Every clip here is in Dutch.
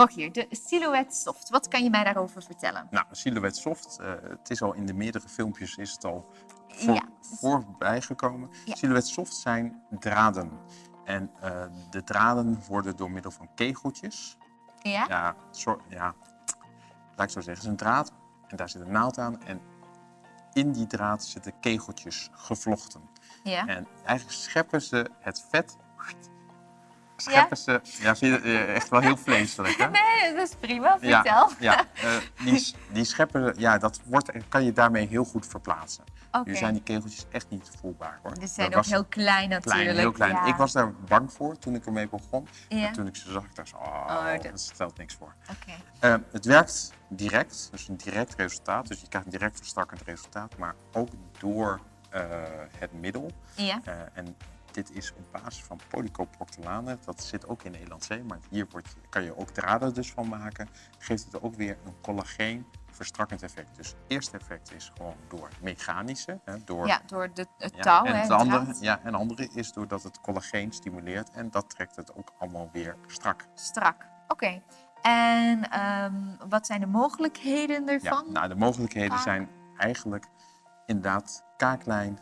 Rogier, de Silhouette Soft. Wat kan je mij daarover vertellen? Nou, Silhouette Soft, uh, het is al in de meerdere filmpjes is het al voor, Ja. voorbij gekomen. Ja. Silhouette Soft zijn draden. En uh, de draden worden door middel van kegeltjes. Ja? Ja, soort, ja, laat ik zo zeggen. Het is een draad en daar zit een naald aan. En in die draad zitten kegeltjes gevlochten. Ja. En eigenlijk scheppen ze het vet. Scheppen ze. Ja, vind je eh, echt wel heel vleeselijk, hè? Nee, dat is prima. Ja, Vertel. ja eh, die, die scheppen, ja, dat wordt, kan je daarmee heel goed verplaatsen. Oké. Nu zijn die kegeltjes echt niet voelbaar hoor. Ze zijn ook heel klein natuurlijk. klein, heel klein. Ja. Ik was daar bang voor toen ik ermee begon. Ja. En toen ik ze zag, ik dacht zo, oh, Oh, dat- stelt niks voor. Oké. Eh, het werkt direct, dus een direct resultaat. Dus je krijgt een direct verstrakkend resultaat, maar ook door het middel. Ja. En dit is op basis van polycoproctolane. Dat zit ook in Elan maar hier wordt, kan je ook draden dus van maken. Geeft het ook weer een collageen verstrakkend effect. Dus het eerste effect is gewoon door mechanische, hè, door ja, door de, het ja, touw. en hè, het andere, draad. ja, en andere is doordat het collageen stimuleert en dat trekt het ook allemaal weer strak. Strak. Oké. En ehm, wat zijn de mogelijkheden Ja, ervan? nou, de mogelijkheden Kaak. zijn eigenlijk inderdaad kaaklijn,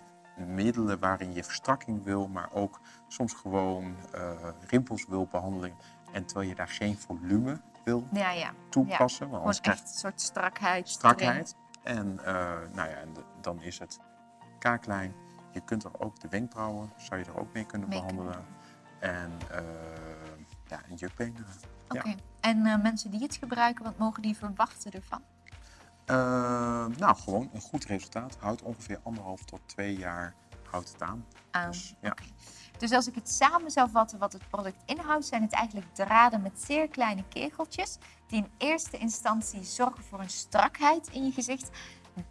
middelen waarin je verstrakking wil, maar ook soms gewoon eh, rimpels wil behandelen. En terwijl je daar geen volume wil ja, ja. toepassen, want anders krijg je echt een soort strakheid. strakheid. En eh, nou ja, en de- dan is het kaaklijn. Je kunt er ook de wenkbrauwen, zou je er ook mee kunnen behandelen. En eh ja, en jukbeenderen. Oké. Ja. En mensen die het gebruiken, wat mogen die verwachten ervan? Eh, nou, gewoon een goed resultaat. Houdt ongeveer anderhalf tot twee jaar houdt het aan. Aan. Dus, ja. Dus als ik het samen zou vatten wat het product inhoudt, zijn het eigenlijk draden met zeer kleine kegeltjes die in eerste instantie zorgen voor een strakheid in je gezicht,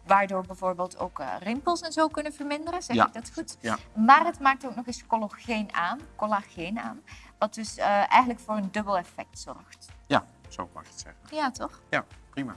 waardoor bijvoorbeeld ook eh, rimpels en zo kunnen verminderen. Zeg Ja. ik dat goed? Ja. Maar het maakt ook nog eens collageen aan, collageen aan, wat dus eh, eigenlijk voor een dubbel effect zorgt. ja, zo mag je het zeggen. Ja, toch? Ja, prima.